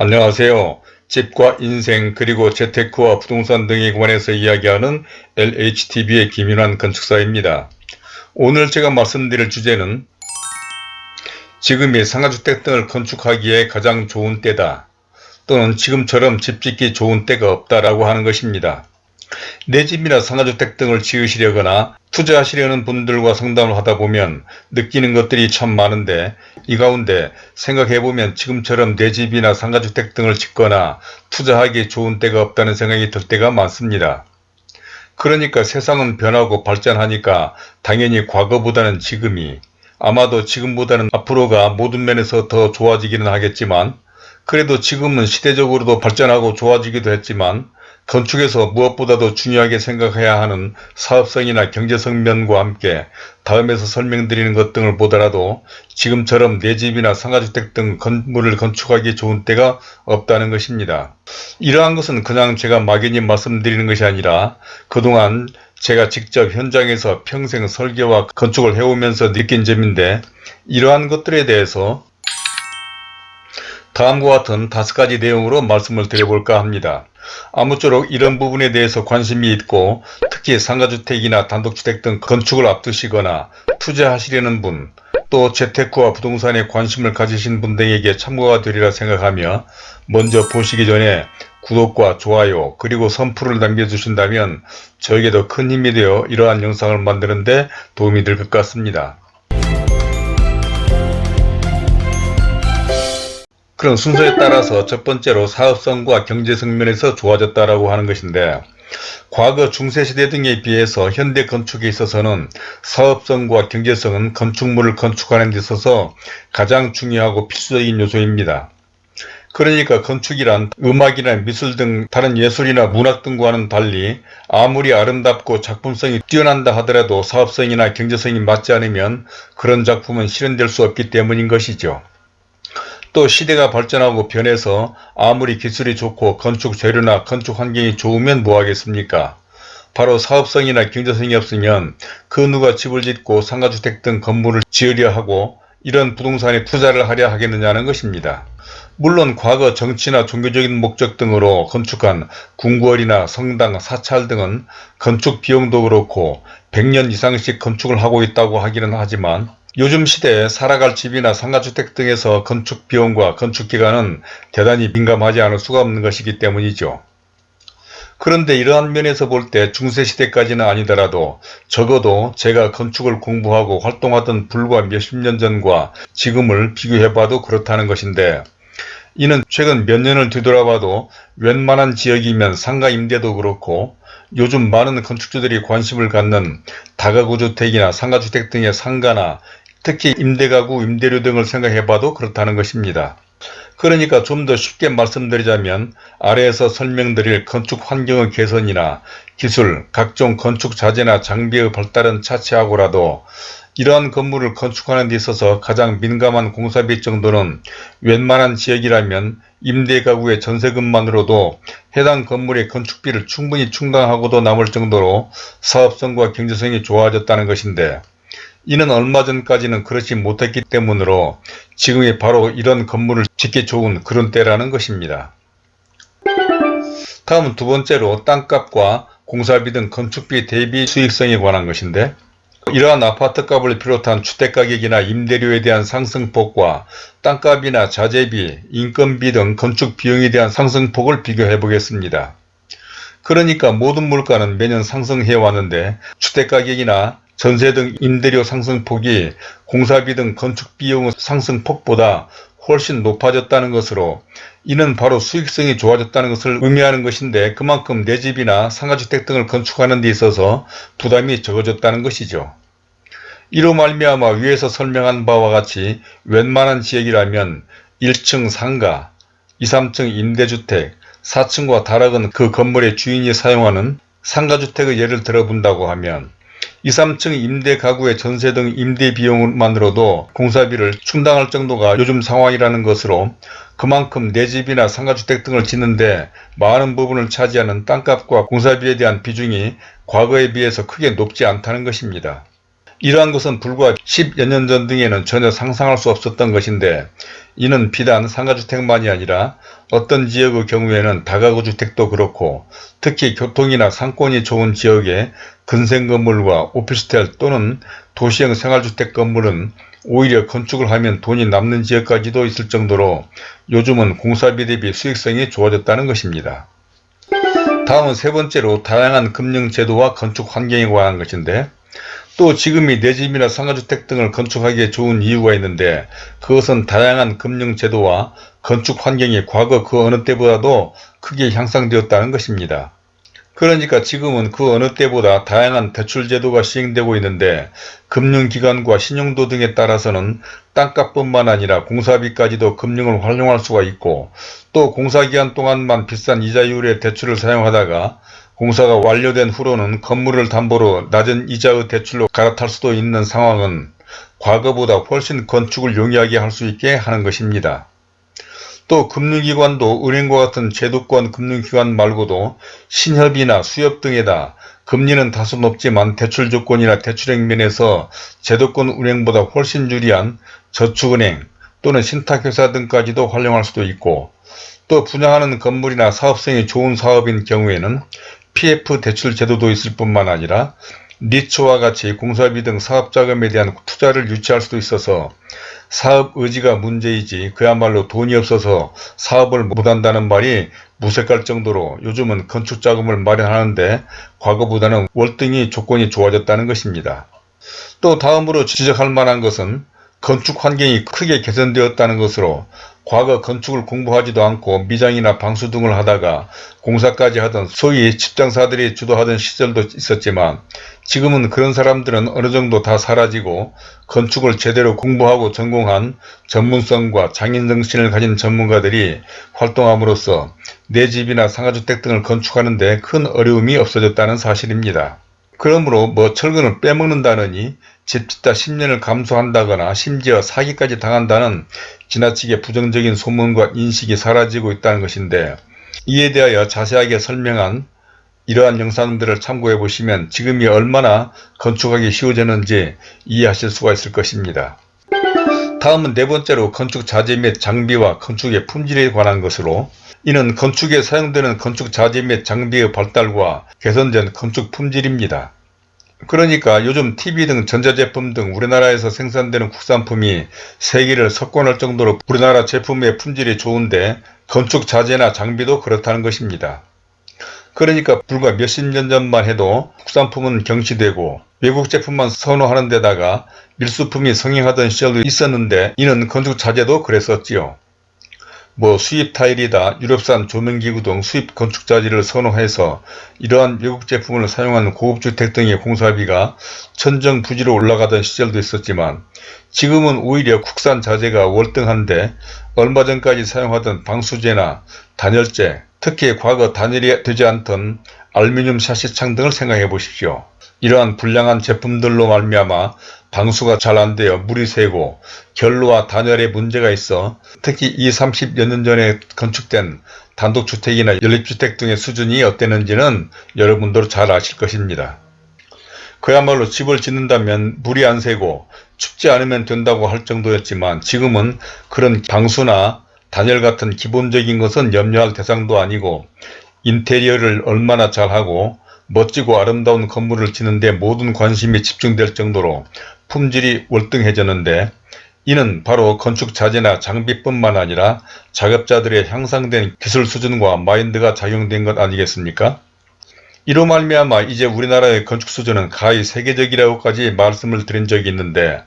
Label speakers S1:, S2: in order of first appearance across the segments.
S1: 안녕하세요. 집과 인생 그리고 재테크와 부동산 등에 관해서 이야기하는 LHTV의 김윤환 건축사입니다. 오늘 제가 말씀드릴 주제는 지금이 상가주택 등을 건축하기에 가장 좋은 때다 또는 지금처럼 집 짓기 좋은 때가 없다라고 하는 것입니다. 내 집이나 상가주택 등을 지으시려거나 투자하시려는 분들과 상담을 하다 보면 느끼는 것들이 참 많은데 이 가운데 생각해보면 지금처럼 내 집이나 상가주택 등을 짓거나 투자하기 좋은 때가 없다는 생각이 들 때가 많습니다. 그러니까 세상은 변하고 발전하니까 당연히 과거보다는 지금이 아마도 지금보다는 앞으로가 모든 면에서 더 좋아지기는 하겠지만 그래도 지금은 시대적으로도 발전하고 좋아지기도 했지만 건축에서 무엇보다도 중요하게 생각해야 하는 사업성이나 경제성 면과 함께 다음에서 설명드리는 것 등을 보더라도 지금처럼 내 집이나 상가주택 등 건물을 건축하기 좋은 때가 없다는 것입니다. 이러한 것은 그냥 제가 막연히 말씀드리는 것이 아니라 그동안 제가 직접 현장에서 평생 설계와 건축을 해오면서 느낀 점인데 이러한 것들에 대해서 다음과 같은 다섯 가지 내용으로 말씀을 드려볼까 합니다. 아무쪼록 이런 부분에 대해서 관심이 있고 특히 상가주택이나 단독주택 등 건축을 앞두시거나 투자하시려는 분, 또 재테크와 부동산에 관심을 가지신 분들에게 참고가 되리라 생각하며 먼저 보시기 전에 구독과 좋아요 그리고 선풀을 남겨주신다면 저에게도 큰 힘이 되어 이러한 영상을 만드는 데 도움이 될 것 같습니다. 그런 순서에 따라서 첫 번째로 사업성과 경제성 면에서 좋아졌다라고 하는 것인데 과거 중세시대 등에 비해서 현대 건축에 있어서는 사업성과 경제성은 건축물을 건축하는 데 있어서 가장 중요하고 필수적인 요소입니다. 그러니까 건축이란 음악이나 미술 등 다른 예술이나 문학 등과는 달리 아무리 아름답고 작품성이 뛰어난다 하더라도 사업성이나 경제성이 맞지 않으면 그런 작품은 실현될 수 없기 때문인 것이죠. 또 시대가 발전하고 변해서 아무리 기술이 좋고 건축 재료나 건축 환경이 좋으면 뭐하겠습니까? 바로 사업성이나 경제성이 없으면 그 누가 집을 짓고 상가주택 등 건물을 지으려 하고 이런 부동산에 투자를 하려 하겠느냐는 것입니다. 물론 과거 정치나 종교적인 목적 등으로 건축한 궁궐이나 성당, 사찰 등은 건축 비용도 그렇고 100년 이상씩 건축을 하고 있다고 하기는 하지만 요즘 시대에 살아갈 집이나 상가주택 등에서 건축 비용과 건축 기간은 대단히 민감하지 않을 수가 없는 것이기 때문이죠. 그런데 이러한 면에서 볼 때 중세시대까지는 아니더라도 적어도 제가 건축을 공부하고 활동하던 불과 몇십 년 전과 지금을 비교해봐도 그렇다는 것인데 이는 최근 몇 년을 뒤돌아봐도 웬만한 지역이면 상가 임대도 그렇고 요즘 많은 건축주들이 관심을 갖는 다가구주택이나 상가주택 등의 상가나 특히 임대가구, 임대료 등을 생각해봐도 그렇다는 것입니다. 그러니까 좀 더 쉽게 말씀드리자면 아래에서 설명드릴 건축 환경의 개선이나 기술, 각종 건축 자재나 장비의 발달은 차치하고라도 이러한 건물을 건축하는 데 있어서 가장 민감한 공사비 정도는 웬만한 지역이라면 임대가구의 전세금만으로도 해당 건물의 건축비를 충분히 충당하고도 남을 정도로 사업성과 경제성이 좋아졌다는 것인데 이는 얼마 전까지는 그렇지 못했기 때문으로 지금이 바로 이런 건물을 짓기 좋은 그런 때라는 것입니다. 다음은 두 번째로 땅값과 공사비 등 건축비 대비 수익성에 관한 것인데 이러한 아파트값을 비롯한 주택가격이나 임대료에 대한 상승폭과 땅값이나 자재비, 인건비 등 건축 비용에 대한 상승폭을 비교해 보겠습니다. 그러니까 모든 물가는 매년 상승해 왔는데 주택가격이나 전세 등 임대료 상승폭이 공사비 등 건축비용 상승폭보다 훨씬 높아졌다는 것으로 이는 바로 수익성이 좋아졌다는 것을 의미하는 것인데 그만큼 내 집이나 상가주택 등을 건축하는 데 있어서 부담이 적어졌다는 것이죠. 이로 말미암아 위에서 설명한 바와 같이 웬만한 지역이라면 1층 상가, 2, 3층 임대주택, 4층과 다락은 그 건물의 주인이 사용하는 상가주택의 예를 들어본다고 하면 2, 3층 임대 가구의 전세 등 임대 비용만으로도 공사비를 충당할 정도가 요즘 상황이라는 것으로 그만큼 내 집이나 상가주택 등을 짓는데 많은 부분을 차지하는 땅값과 공사비에 대한 비중이 과거에 비해서 크게 높지 않다는 것입니다. 이러한 것은 불과 10여 년 전 등에는 전혀 상상할 수 없었던 것인데 이는 비단 상가주택만이 아니라 어떤 지역의 경우에는 다가구 주택도 그렇고 특히 교통이나 상권이 좋은 지역의 근생 건물과 오피스텔 또는 도시형 생활주택 건물은 오히려 건축을 하면 돈이 남는 지역까지도 있을 정도로 요즘은 공사비 대비 수익성이 좋아졌다는 것입니다. 다음은 세 번째로 다양한 금융제도와 건축 환경에 관한 것인데 또 지금이 내 집이나 상가주택 등을 건축하기에 좋은 이유가 있는데 그것은 다양한 금융제도와 건축 환경이 과거 그 어느 때보다도 크게 향상되었다는 것입니다. 그러니까 지금은 그 어느 때보다 다양한 대출 제도가 시행되고 있는데 금융기관과 신용도 등에 따라서는 땅값뿐만 아니라 공사비까지도 금융을 활용할 수가 있고 또 공사기간 동안만 비싼 이자율의 대출을 사용하다가 공사가 완료된 후로는 건물을 담보로 낮은 이자의 대출로 갈아탈 수도 있는 상황은 과거보다 훨씬 건축을 용이하게 할 수 있게 하는 것입니다. 또 금융기관도 은행과 같은 제도권 금융기관 말고도 신협이나 수협 등에다 금리는 다소 높지만 대출 조건이나 대출액 면에서 제도권 은행보다 훨씬 유리한 저축은행 또는 신탁회사 등까지도 활용할 수도 있고 또 분양하는 건물이나 사업성이 좋은 사업인 경우에는 PF 대출 제도도 있을 뿐만 아니라 니츠와 같이 공사비 등 사업자금에 대한 투자를 유치할 수도 있어서 사업 의지가 문제이지 그야말로 돈이 없어서 사업을 못한다는 말이 무색할 정도로 요즘은 건축 자금을 마련하는데 과거보다는 월등히 조건이 좋아졌다는 것입니다. 또 다음으로 지적할 만한 것은 건축 환경이 크게 개선되었다는 것으로 과거 건축을 공부하지도 않고 미장이나 방수 등을 하다가 공사까지 하던 소위 집장사들이 주도하던 시절도 있었지만 지금은 그런 사람들은 어느 정도 다 사라지고 건축을 제대로 공부하고 전공한 전문성과 장인정신을 가진 전문가들이 활동함으로써 내 집이나 상가주택 등을 건축하는 데 큰 어려움이 없어졌다는 사실입니다. 그러므로 뭐 철근을 빼먹는다느니 집 짓다 10년을 감수한다거나 심지어 사기까지 당한다는 지나치게 부정적인 소문과 인식이 사라지고 있다는 것인데 이에 대하여 자세하게 설명한 이러한 영상들을 참고해 보시면 지금이 얼마나 건축하기 쉬워졌는지 이해하실 수가 있을 것입니다. 다음은 네 번째로 건축 자재 및 장비와 건축의 품질에 관한 것으로 이는 건축에 사용되는 건축 자재 및 장비의 발달과 개선된 건축 품질입니다. 그러니까 요즘 TV 등 전자제품 등 우리나라에서 생산되는 국산품이 세계를 석권할 정도로 우리나라 제품의 품질이 좋은데 건축 자재나 장비도 그렇다는 것입니다. 그러니까 불과 몇십 년 전만 해도 국산품은 경시되고 외국 제품만 선호하는 데다가 밀수품이 성행하던 시절도 있었는데 이는 건축 자재도 그랬었지요. 뭐 수입 타일이다 유럽산 조명기구 등 수입 건축 자재를 선호해서 이러한 외국 제품을 사용하는 고급주택 등의 공사비가 천정 부지로 올라가던 시절도 있었지만 지금은 오히려 국산 자재가 월등한데 얼마 전까지 사용하던 방수제나 단열재 특히 과거 단열이 되지 않던 알루미늄 샤시 창 등을 생각해 보십시오. 이러한 불량한 제품들로 말미암아 방수가 잘 안되어 물이 새고 결로와 단열에 문제가 있어 특히 이 30여 년 전에 건축된 단독주택이나 연립주택 등의 수준이 어땠는지는 여러분도 잘 아실 것입니다. 그야말로 집을 짓는다면 물이 안 새고 춥지 않으면 된다고 할 정도였지만 지금은 그런 방수나 단열 같은 기본적인 것은 염려할 대상도 아니고 인테리어를 얼마나 잘하고 멋지고 아름다운 건물을 짓는데 모든 관심이 집중될 정도로 품질이 월등해졌는데 이는 바로 건축 자재나 장비뿐만 아니라 작업자들의 향상된 기술 수준과 마인드가 작용된 것 아니겠습니까? 이로 말미암아 이제 우리나라의 건축 수준은 가히 세계적이라고까지 말씀을 드린 적이 있는데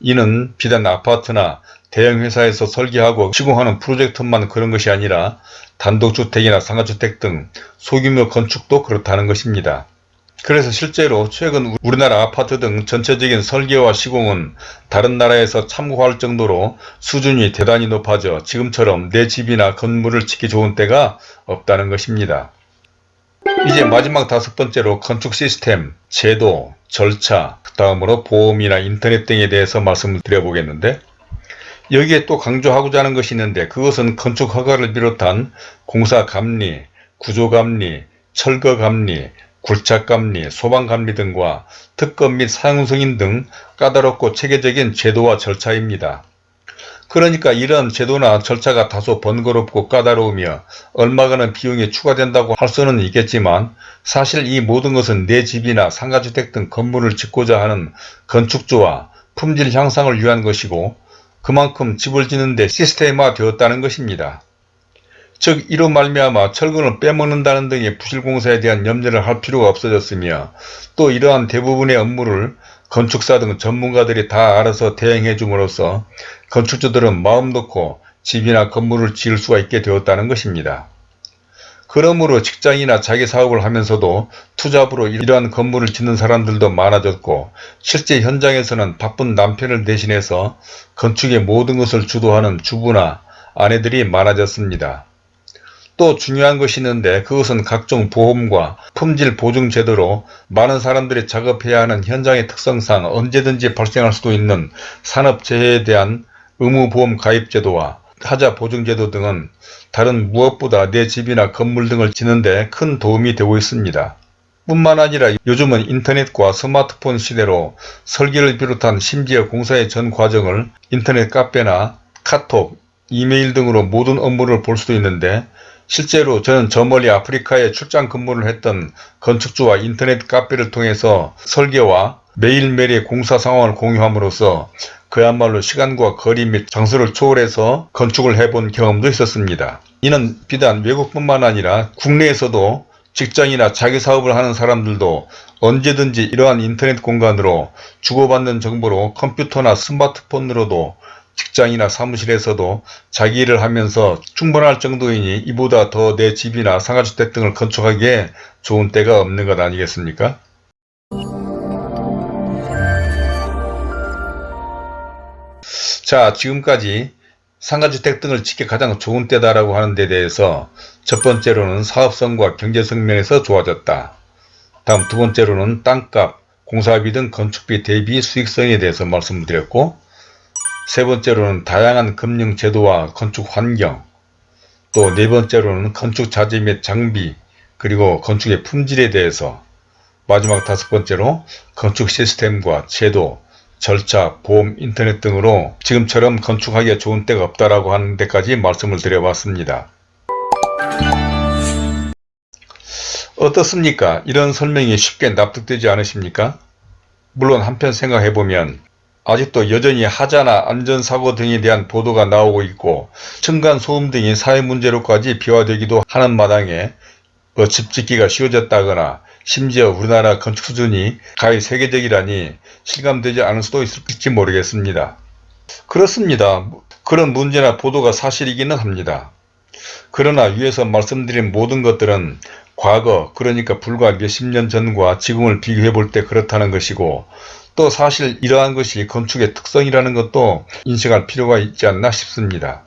S1: 이는 비단 아파트나 대형 회사에서 설계하고 시공하는 프로젝트만 그런 것이 아니라 단독주택이나 상가주택 등 소규모 건축도 그렇다는 것입니다. 그래서 실제로 최근 우리나라 아파트 등 전체적인 설계와 시공은 다른 나라에서 참고할 정도로 수준이 대단히 높아져 지금처럼 내 집이나 건물을 짓기 좋은 때가 없다는 것입니다. 이제 마지막 다섯 번째로 건축 시스템, 제도, 절차, 그 다음으로 보험이나 인터넷 등에 대해서 말씀을 드려보겠는데 여기에 또 강조하고자 하는 것이 있는데 그것은 건축 허가를 비롯한 공사 감리, 구조 감리, 철거 감리, 굴착감리, 소방감리 등과 특검 및 사용승인 등 까다롭고 체계적인 제도와 절차입니다. 그러니까 이런 제도나 절차가 다소 번거롭고 까다로우며 얼마가는 비용이 추가된다고 할 수는 있겠지만 사실 이 모든 것은 내 집이나 상가주택 등 건물을 짓고자 하는 건축주와 품질 향상을 위한 것이고 그만큼 집을 짓는데 시스템화 되었다는 것입니다. 즉 이로 말미암아 철근을 빼먹는다는 등의 부실공사에 대한 염려를 할 필요가 없어졌으며 또 이러한 대부분의 업무를 건축사 등 전문가들이 다 알아서 대행해 줌으로써 건축주들은 마음 놓고 집이나 건물을 지을 수가 있게 되었다는 것입니다. 그러므로 직장이나 자기 사업을 하면서도 투잡으로 이러한 건물을 짓는 사람들도 많아졌고 실제 현장에서는 바쁜 남편을 대신해서 건축의 모든 것을 주도하는 주부나 아내들이 많아졌습니다. 또 중요한 것이 있는데 그것은 각종 보험과 품질 보증 제도로 많은 사람들이 작업해야 하는 현장의 특성상 언제든지 발생할 수도 있는 산업재해에 대한 의무보험 가입 제도와 하자 보증 제도 등은 다른 무엇보다 내 집이나 건물 등을 짓는데 큰 도움이 되고 있습니다. 뿐만 아니라 요즘은 인터넷과 스마트폰 시대로 설계를 비롯한 심지어 공사의 전 과정을 인터넷 카페나 카톡, 이메일 등으로 모든 업무를 볼 수도 있는데 실제로 저는 저 멀리 아프리카에 출장 근무를 했던 건축주와 인터넷 카페를 통해서 설계와 매일매일의 공사 상황을 공유함으로써 그야말로 시간과 거리 및 장소를 초월해서 건축을 해본 경험도 있었습니다. 이는 비단 외국뿐만 아니라 국내에서도 직장이나 자기 사업을 하는 사람들도 언제든지 이러한 인터넷 공간으로 주고받는 정보로 컴퓨터나 스마트폰으로도 직장이나 사무실에서도 자기 일을 하면서 충분할 정도이니 이보다 더 내 집이나 상가주택 등을 건축하기에 좋은 때가 없는 것 아니겠습니까? 자 지금까지 상가주택 등을 짓기 가장 좋은 때다라고 하는 데 대해서 첫 번째로는 사업성과 경제성 면에서 좋아졌다. 다음 두 번째로는 땅값, 공사비 등 건축비 대비 수익성에 대해서 말씀드렸고 세 번째로는 다양한 금융 제도와 건축 환경 또 네 번째로는 건축 자재 및 장비 그리고 건축의 품질에 대해서 마지막 다섯 번째로 건축 시스템과 제도, 절차, 보험, 인터넷 등으로 지금처럼 건축하기에 좋은 때가 없다라고 하는 데까지 말씀을 드려봤습니다. 어떻습니까? 이런 설명이 쉽게 납득되지 않으십니까? 물론 한편 생각해보면 아직도 여전히 하자나 안전사고 등에 대한 보도가 나오고 있고 층간소음 등이 사회문제로까지 비화되기도 하는 마당에 뭐 집 짓기가 쉬워졌다거나 심지어 우리나라 건축 수준이 가히 세계적이라니 실감되지 않을 수도 있을지 모르겠습니다. 그렇습니다. 그런 문제나 보도가 사실이기는 합니다. 그러나 위에서 말씀드린 모든 것들은 과거 그러니까 불과 몇십 년 전과 지금을 비교해 볼 때 그렇다는 것이고 또 사실 이러한 것이 건축의 특성이라는 것도 인식할 필요가 있지 않나 싶습니다.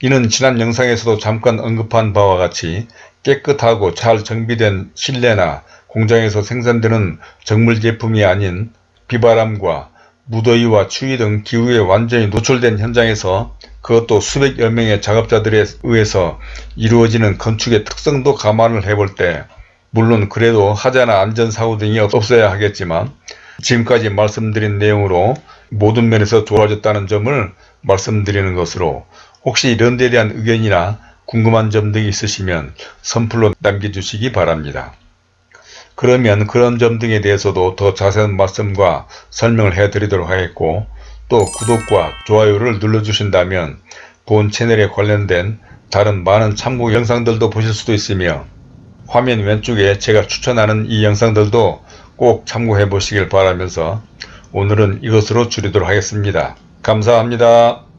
S1: 이는 지난 영상에서도 잠깐 언급한 바와 같이 깨끗하고 잘 정비된 실내나 공장에서 생산되는 정물 제품이 아닌 비바람과 무더위와 추위 등 기후에 완전히 노출된 현장에서 그것도 수백여 명의 작업자들에 의해서 이루어지는 건축의 특성도 감안을 해볼 때 물론 그래도 하자나 안전사고 등이 없어야 하겠지만 지금까지 말씀드린 내용으로 모든 면에서 좋아졌다는 점을 말씀드리는 것으로 혹시 이런 데 대한 의견이나 궁금한 점 등이 있으시면 선플로 남겨주시기 바랍니다. 그러면 그런 점 등에 대해서도 더 자세한 말씀과 설명을 해드리도록 하겠고 또 구독과 좋아요를 눌러주신다면 본 채널에 관련된 다른 많은 참고 영상들도 보실 수도 있으며 화면 왼쪽에 제가 추천하는 이 영상들도 꼭 참고해 보시길 바라면서 오늘은 이것으로 줄이도록 하겠습니다. 감사합니다.